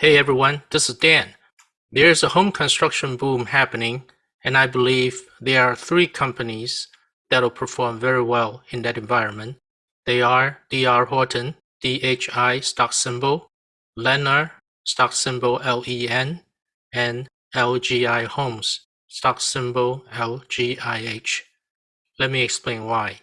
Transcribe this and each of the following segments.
Hey everyone, this is Dan. There's a home construction boom happening, and I believe there are three companies that'll perform very well in that environment. They are DR Horton, DHI stock symbol, Lennar, stock symbol LEN, and LGI Homes, stock symbol LGIH. Let me explain why.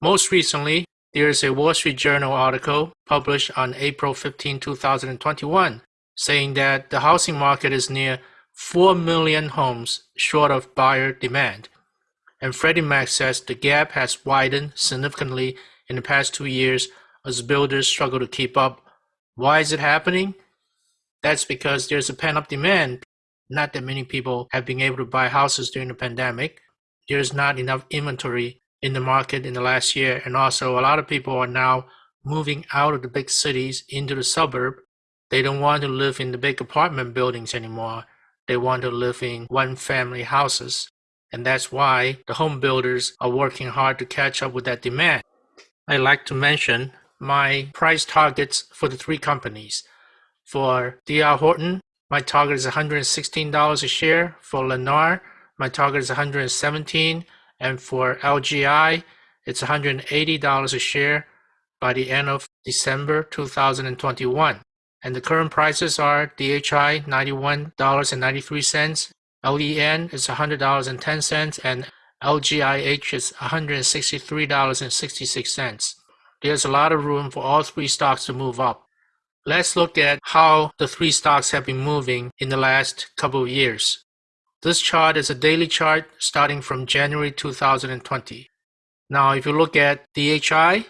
Most recently, there is a Wall Street Journal article published on April 15, 2021, saying that the housing market is near 4 million homes short of buyer demand. And Freddie Mac says the gap has widened significantly in the past two years as builders struggle to keep up. Why is it happening? That's because there's a pent-up demand. Not that many people have been able to buy houses during the pandemic. There's not enough inventory in the market in the last year. And also a lot of people are now moving out of the big cities into the suburb. They don't want to live in the big apartment buildings anymore. They want to live in one family houses. And that's why the home builders are working hard to catch up with that demand. I'd like to mention my price targets for the three companies. For DR Horton, my target is $116 a share. For Lennar, my target is 117 and for LGI, it's $180 a share by the end of December 2021. And the current prices are DHI $91.93, LEN is $100.10, and LGIH is $163.66. There's a lot of room for all three stocks to move up. Let's look at how the three stocks have been moving in the last couple of years. This chart is a daily chart starting from January 2020. Now, if you look at DHI,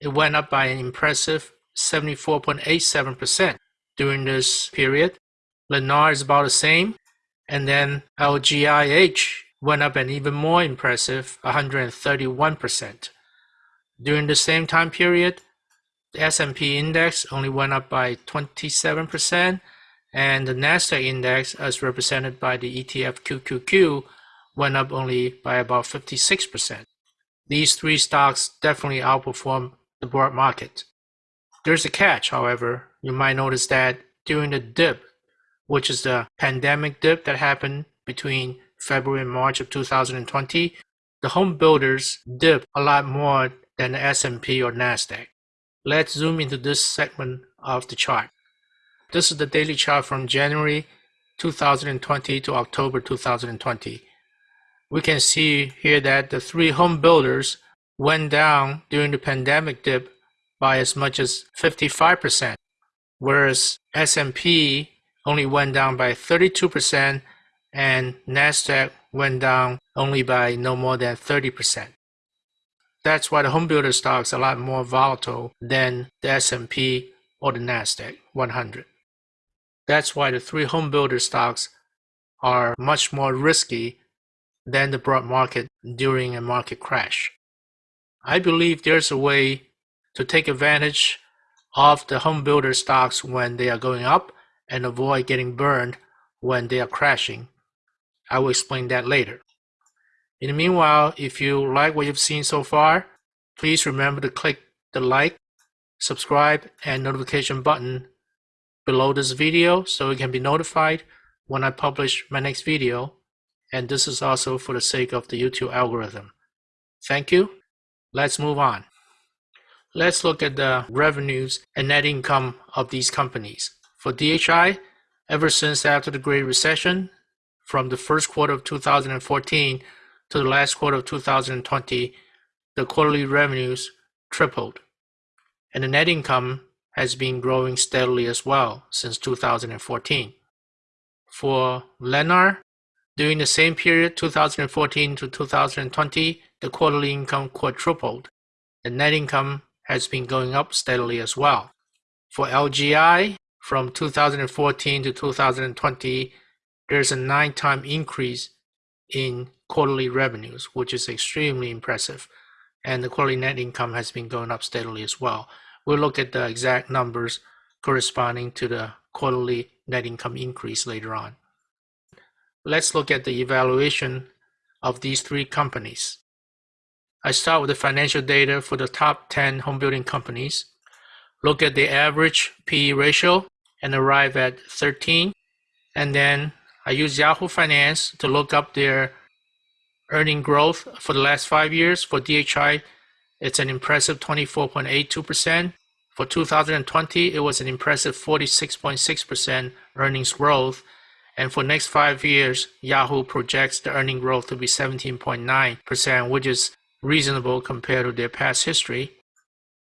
it went up by an impressive 74.87% during this period. Lennar is about the same. And then LGIH went up an even more impressive 131%. During the same time period, the S&P index only went up by 27%, and the Nasdaq index, as represented by the ETF QQQ, went up only by about 56%. These three stocks definitely outperform the broad market. There's a catch, however. You might notice that during the dip, which is the pandemic dip that happened between February and March of 2020, the home builders dipped a lot more than the S&P or Nasdaq. Let's zoom into this segment of the chart. This is the daily chart from January 2020 to October 2020. We can see here that the three home builders went down during the pandemic dip by as much as 55%, whereas S&P only went down by 32% and Nasdaq went down only by no more than 30%. That's why the home builder stocks are a lot more volatile than the S&P or the Nasdaq 100. That's why the three home builder stocks are much more risky than the broad market during a market crash. I believe there's a way to take advantage of the home builder stocks when they are going up and avoid getting burned when they are crashing. I will explain that later. In the meanwhile, if you like what you've seen so far, please remember to click the like, subscribe, and notification button below this video so you can be notified when I publish my next video. And this is also for the sake of the YouTube algorithm. Thank you. Let's move on. Let's look at the revenues and net income of these companies. For DHI, ever since after the Great Recession, from the first quarter of 2014 to the last quarter of 2020, the quarterly revenues tripled. And the net income has been growing steadily as well since 2014. For Lennar, during the same period, 2014 to 2020, the quarterly income quadrupled. The net income has been going up steadily as well. For LGI, from 2014 to 2020, there's a nine-time increase in quarterly revenues, which is extremely impressive. And the quarterly net income has been going up steadily as well. We'll look at the exact numbers corresponding to the quarterly net income increase later on. Let's look at the evaluation of these three companies. I start with the financial data for the top 10 home building companies. Look at the average PE ratio and arrive at 13. And then I use Yahoo Finance to look up their earning growth for the last five years. For DHI, it's an impressive 24.82%. For 2020, it was an impressive 46.6% earnings growth. And for next five years, Yahoo projects the earning growth to be 17.9%, which is reasonable compared to their past history.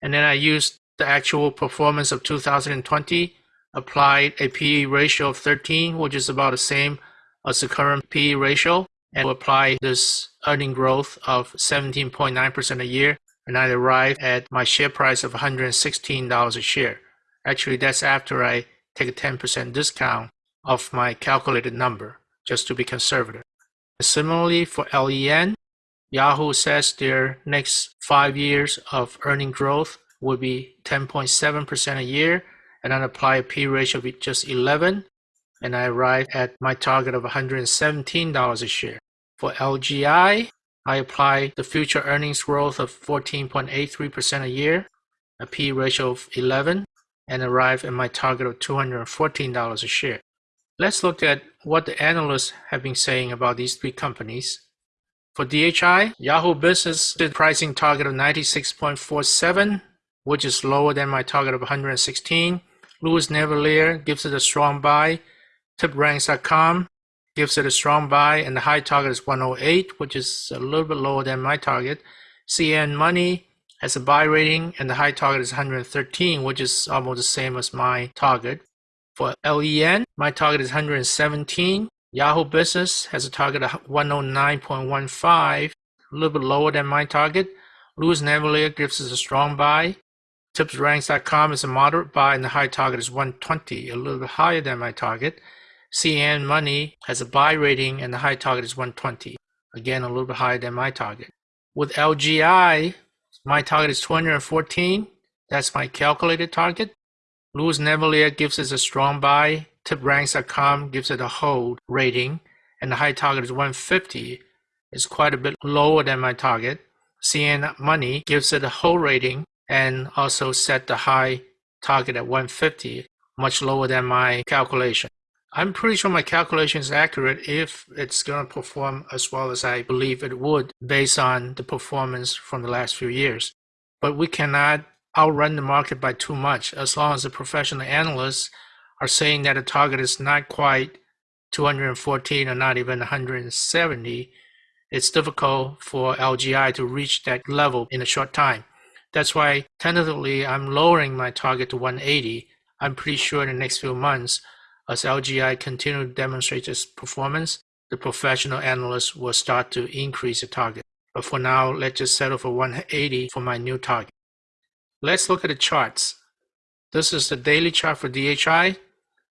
And then I used the actual performance of 2020, applied a PE ratio of 13, which is about the same as the current PE ratio, and apply this earning growth of 17.9% a year and I arrived at my share price of $116 a share. Actually, that's after I take a 10% discount of my calculated number, just to be conservative. Similarly, for LEN, Yahoo says their next five years of earning growth will be 10.7% a year, and I apply a P ratio of just 11, and I arrive at my target of $117 a share. For LGI, I apply the future earnings growth of 14.83% a year, a P ratio of 11, and arrive at my target of $214 a share. Let's look at what the analysts have been saying about these three companies. For DHI, Yahoo Business did pricing target of 96.47, which is lower than my target of 116. Louis Navellier gives it a strong buy. TipRanks.com gives it a strong buy and the high target is 108 which is a little bit lower than my target. CNN Money has a buy rating and the high target is 113 which is almost the same as my target. For len my target is 117 yahoo business has a target of 109.15 a little bit lower than my target. Louis navellier gives us a strong buy. Tipsranks.com is a moderate buy and the high target is 120 a little bit higher than my target CNN Money has a buy rating and the high target is 120. Again, a little bit higher than my target. With LGI, my target is 214. That's my calculated target. Louis Navellier gives us a strong buy. TipRanks.com gives it a hold rating, and the high target is 150. It's quite a bit lower than my target. CNN Money gives it a hold rating and also set the high target at 150, much lower than my calculation. I'm pretty sure my calculation is accurate if it's going to perform as well as I believe it would based on the performance from the last few years. But we cannot outrun the market by too much as long as the professional analysts are saying that the target is not quite 214 or not even 170. It's difficult for LGI to reach that level in a short time. That's why tentatively I'm lowering my target to 180. I'm pretty sure in the next few months as LGI continue to demonstrate its performance, the professional analysts will start to increase the target. But for now, let's just settle for 180 for my new target. Let's look at the charts. This is the daily chart for DHI.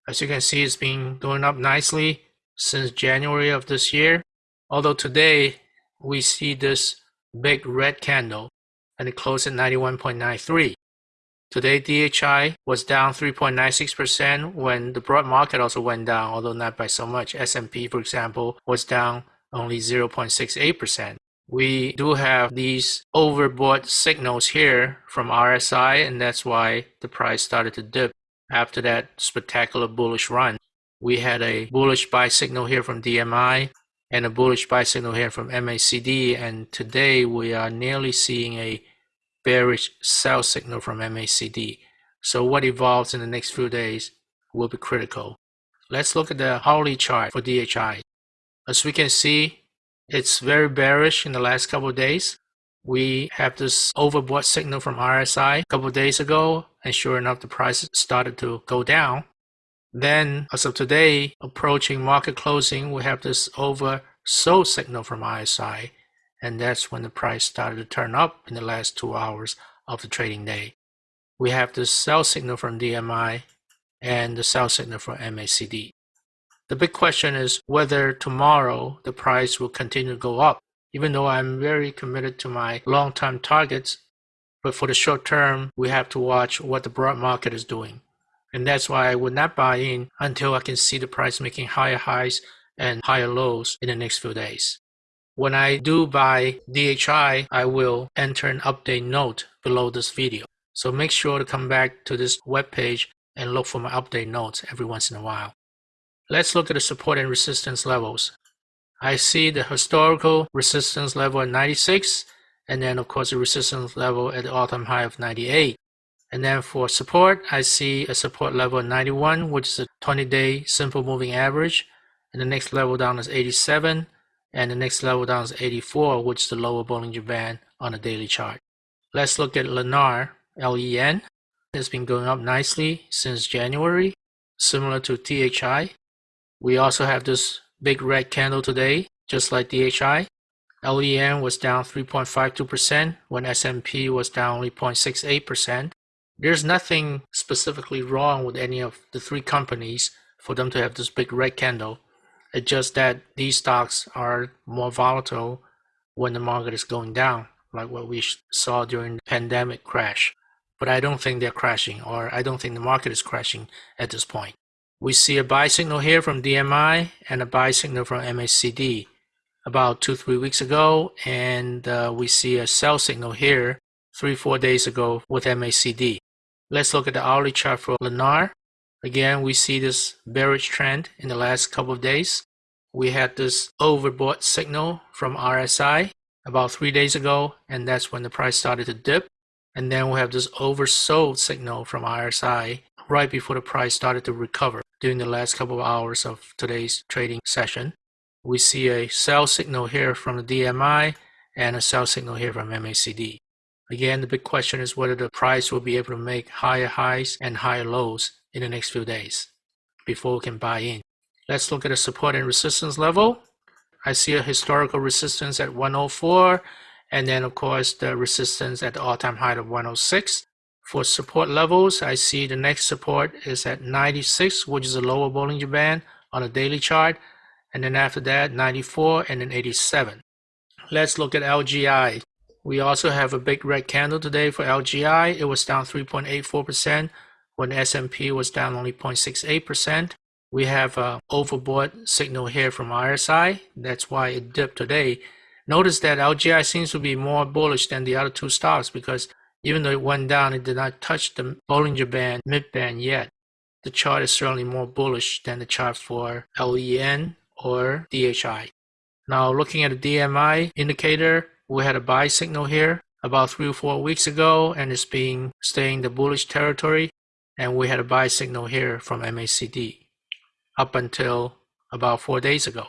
As you can see, it's been going up nicely since January of this year. Although today we see this big red candle and it closed at 91.93. Today, DHI was down 3.96% when the broad market also went down, although not by so much. S&P, for example, was down only 0.68%. We do have these overbought signals here from RSI, and that's why the price started to dip after that spectacular bullish run. We had a bullish buy signal here from DMI and a bullish buy signal here from MACD, and today we are nearly seeing a bearish sell signal from MACD. So what evolves in the next few days will be critical. Let's look at the hourly chart for DHI. As we can see, it's very bearish in the last couple of days. We have this overbought signal from RSI a couple of days ago, and sure enough, the price started to go down. Then, as of today, approaching market closing, we have this oversold signal from RSI, and that's when the price started to turn up in the last two hours of the trading day. We have the sell signal from DMI and the sell signal from MACD. The big question is whether tomorrow the price will continue to go up. Even though I'm very committed to my long-term targets, but for the short term, we have to watch what the broad market is doing. And that's why I would not buy in until I can see the price making higher highs and higher lows in the next few days. When I do buy DHI, I will enter an update note below this video. So make sure to come back to this web page and look for my update notes every once in a while. Let's look at the support and resistance levels. I see the historical resistance level at 96 and then of course the resistance level at the all-time high of 98. And then for support, I see a support level at 91, which is a 20-day simple moving average. And the next level down is 87. And the next level down is 84, which is the lower Bollinger Band on the daily chart. Let's look at Lennar, LEN. It's been going up nicely since January, similar to DHI. We also have this big red candle today, just like DHI. LEN was down 3.52% when S&P was down only 0.68%. There's nothing specifically wrong with any of the three companies for them to have this big red candle. It's just that these stocks are more volatile when the market is going down, like what we saw during the pandemic crash. But I don't think they're crashing, or I don't think the market is crashing at this point. We see a buy signal here from DMI and a buy signal from MACD about two, three weeks ago, and uh, we see a sell signal here three, four days ago with MACD. Let's look at the hourly chart for Lennar. Again, we see this bearish trend in the last couple of days. We had this overbought signal from RSI about three days ago, and that's when the price started to dip. And then we have this oversold signal from RSI right before the price started to recover during the last couple of hours of today's trading session we see a sell signal here from the DMI and a sell signal here from MACD. Again, the big question is whether the price will be able to make higher highs and higher lows in the next few days before we can buy in. Let's look at the support and resistance level. I see a historical resistance at 104 and then of course the resistance at the all-time high of 106. For support levels, I see the next support is at 96, which is a lower Bollinger Band on a daily chart and then after that 94 and then 87 let's look at LGI we also have a big red candle today for LGI it was down 3.84% when S&P was down only 0.68% we have an overbought signal here from RSI that's why it dipped today. Notice that LGI seems to be more bullish than the other two stocks because even though it went down it did not touch the Bollinger Band mid band yet. The chart is certainly more bullish than the chart for LEN or DHI. Now looking at the DMI indicator, we had a buy signal here about three or four weeks ago and it's been staying the bullish territory and we had a buy signal here from MACD up until about four days ago.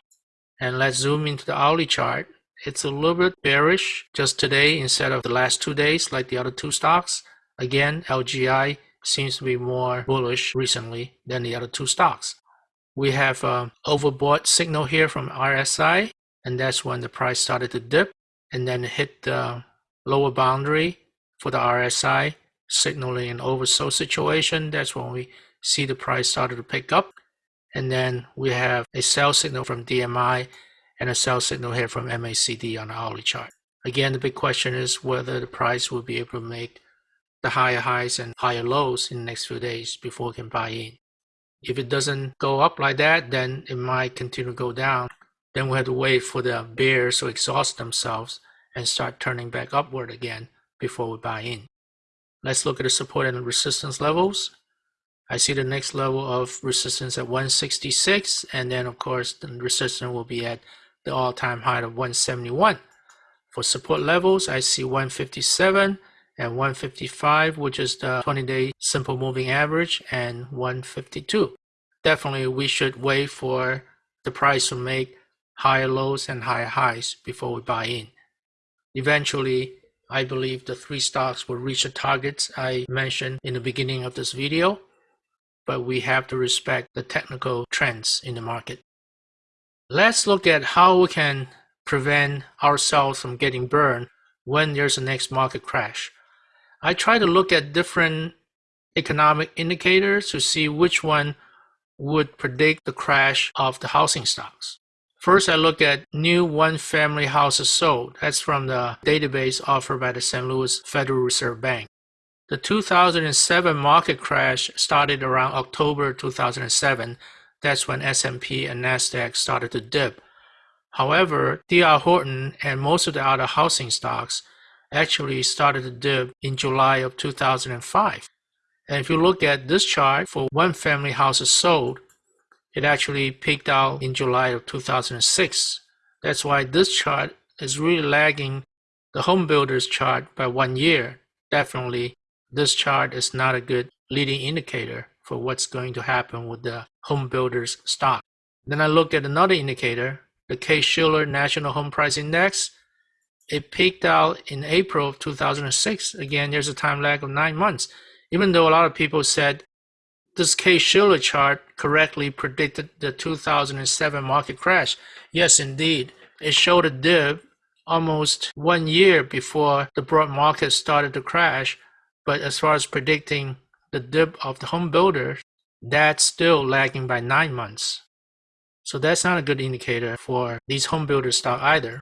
And let's zoom into the hourly chart. It's a little bit bearish just today instead of the last two days like the other two stocks. Again, LGI seems to be more bullish recently than the other two stocks we have an overbought signal here from RSI, and that's when the price started to dip and then hit the lower boundary for the RSI, signaling an oversold situation. That's when we see the price started to pick up. And then we have a sell signal from DMI and a sell signal here from MACD on the hourly chart. Again, the big question is whether the price will be able to make the higher highs and higher lows in the next few days before we can buy in. If it doesn't go up like that, then it might continue to go down. Then we have to wait for the bears to exhaust themselves and start turning back upward again before we buy in. Let's look at the support and resistance levels. I see the next level of resistance at 166 and then of course the resistance will be at the all-time high of 171. For support levels, I see 157 and 155, which is the 20-day simple moving average, and 152. Definitely, we should wait for the price to make higher lows and higher highs before we buy in. Eventually, I believe the three stocks will reach the targets I mentioned in the beginning of this video, but we have to respect the technical trends in the market. Let's look at how we can prevent ourselves from getting burned when there's a next market crash. I try to look at different economic indicators to see which one would predict the crash of the housing stocks. First, I look at new one-family houses sold. That's from the database offered by the St. Louis Federal Reserve Bank. The 2007 market crash started around October 2007. That's when S&P and Nasdaq started to dip. However, D.R. Horton and most of the other housing stocks actually started to dip in July of 2005. And if you look at this chart for one family houses sold, it actually peaked out in July of 2006. That's why this chart is really lagging the home builders chart by one year. Definitely, this chart is not a good leading indicator for what's going to happen with the home builders stock. Then I look at another indicator, the Case-Shiller National Home Price Index. It peaked out in April of 2006. Again, there's a time lag of nine months. Even though a lot of people said this Case-Shiller chart correctly predicted the 2007 market crash. Yes, indeed. It showed a dip almost one year before the broad market started to crash. But as far as predicting the dip of the home builder, that's still lagging by nine months. So that's not a good indicator for these home builder stock either.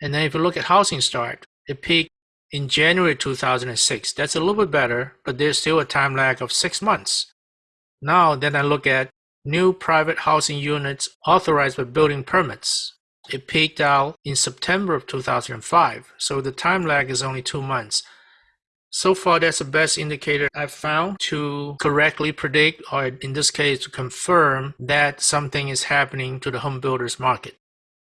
And then if you look at housing start, it peaked in January 2006. That's a little bit better, but there's still a time lag of six months. Now then I look at new private housing units authorized by building permits. It peaked out in September of 2005, so the time lag is only two months. So far, that's the best indicator I've found to correctly predict, or in this case, to confirm that something is happening to the home builders market.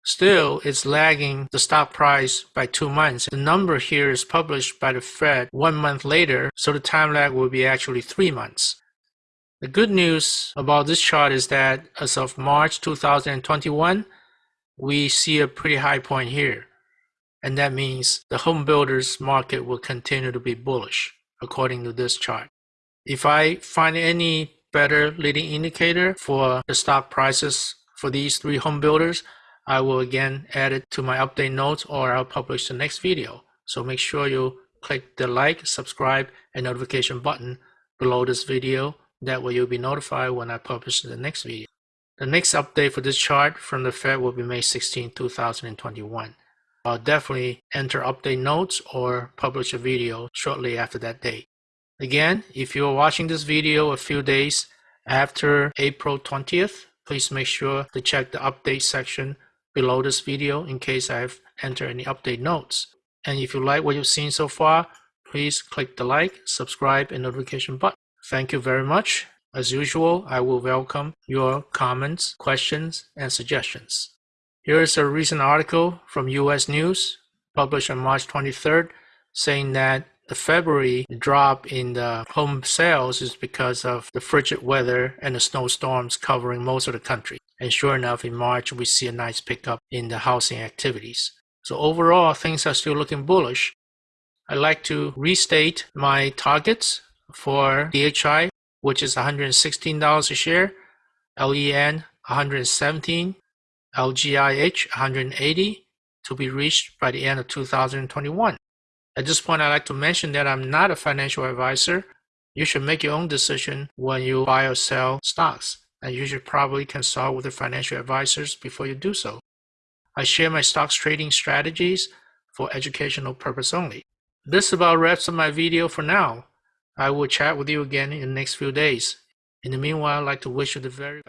Still, it's lagging the stock price by two months. The number here is published by the Fed one month later, so the time lag will be actually three months. The good news about this chart is that as of March 2021, we see a pretty high point here. And that means the home builders market will continue to be bullish according to this chart. If I find any better leading indicator for the stock prices for these three home builders, I will again add it to my update notes or I'll publish the next video. So make sure you click the like, subscribe, and notification button below this video. That way you'll be notified when I publish the next video. The next update for this chart from the Fed will be May 16, 2021. I'll definitely enter update notes or publish a video shortly after that date. Again, if you're watching this video a few days after April 20th, please make sure to check the update section below this video in case I've entered any update notes. And if you like what you've seen so far, please click the like, subscribe, and notification button. Thank you very much. As usual, I will welcome your comments, questions, and suggestions. Here is a recent article from US News published on March 23rd saying that the February drop in the home sales is because of the frigid weather and the snowstorms covering most of the country. And sure enough, in March, we see a nice pickup in the housing activities. So overall, things are still looking bullish. I'd like to restate my targets for DHI, which is $116 a share, LEN 117 LGIH 180 to be reached by the end of 2021. At this point, I'd like to mention that I'm not a financial advisor. You should make your own decision when you buy or sell stocks, and you should probably consult with the financial advisors before you do so. I share my stocks trading strategies for educational purpose only. This about wraps up my video for now. I will chat with you again in the next few days. In the meanwhile, I'd like to wish you the very best.